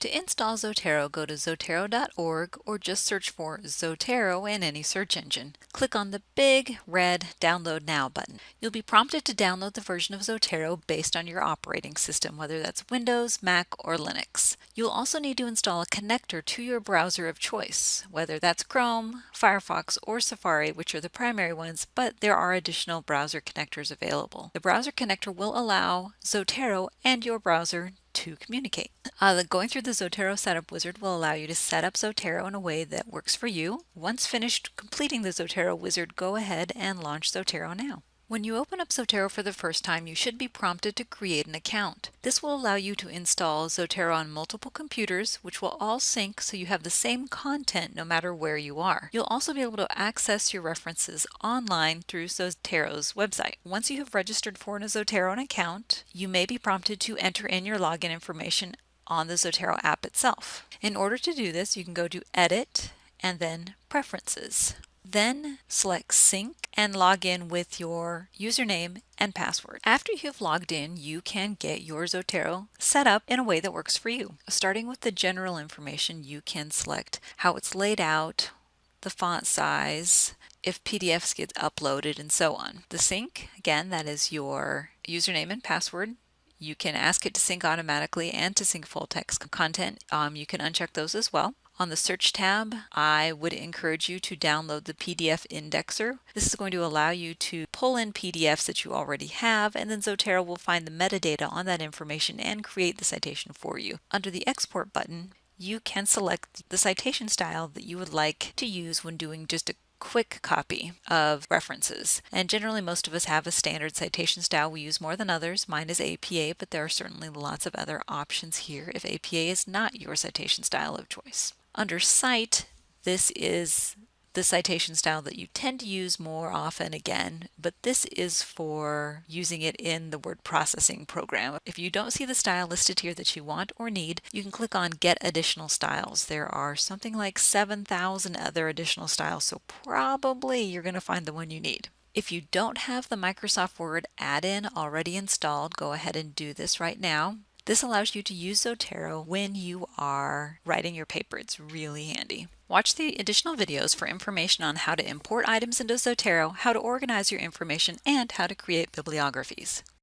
To install Zotero, go to zotero.org or just search for Zotero in any search engine. Click on the big red Download Now button. You'll be prompted to download the version of Zotero based on your operating system, whether that's Windows, Mac, or Linux. You'll also need to install a connector to your browser of choice, whether that's Chrome, Firefox, or Safari, which are the primary ones, but there are additional browser connectors available. The browser connector will allow Zotero and your browser to communicate. Uh, going through the Zotero Setup Wizard will allow you to set up Zotero in a way that works for you. Once finished completing the Zotero Wizard, go ahead and launch Zotero now. When you open up Zotero for the first time, you should be prompted to create an account. This will allow you to install Zotero on multiple computers, which will all sync so you have the same content no matter where you are. You'll also be able to access your references online through Zotero's website. Once you have registered for an Zotero account, you may be prompted to enter in your login information on the Zotero app itself. In order to do this, you can go to Edit and then Preferences. Then select Sync and log in with your username and password. After you've logged in, you can get your Zotero set up in a way that works for you. Starting with the general information, you can select how it's laid out, the font size, if PDFs get uploaded, and so on. The sync, again, that is your username and password. You can ask it to sync automatically and to sync full text content. Um, you can uncheck those as well. On the search tab, I would encourage you to download the PDF indexer. This is going to allow you to pull in PDFs that you already have, and then Zotero will find the metadata on that information and create the citation for you. Under the export button, you can select the citation style that you would like to use when doing just a quick copy of references. And generally most of us have a standard citation style we use more than others. Mine is APA, but there are certainly lots of other options here if APA is not your citation style of choice. Under Cite, this is the citation style that you tend to use more often again, but this is for using it in the word processing program. If you don't see the style listed here that you want or need, you can click on Get Additional Styles. There are something like 7,000 other additional styles, so probably you're going to find the one you need. If you don't have the Microsoft Word add-in already installed, go ahead and do this right now. This allows you to use Zotero when you are writing your paper. It's really handy. Watch the additional videos for information on how to import items into Zotero, how to organize your information, and how to create bibliographies.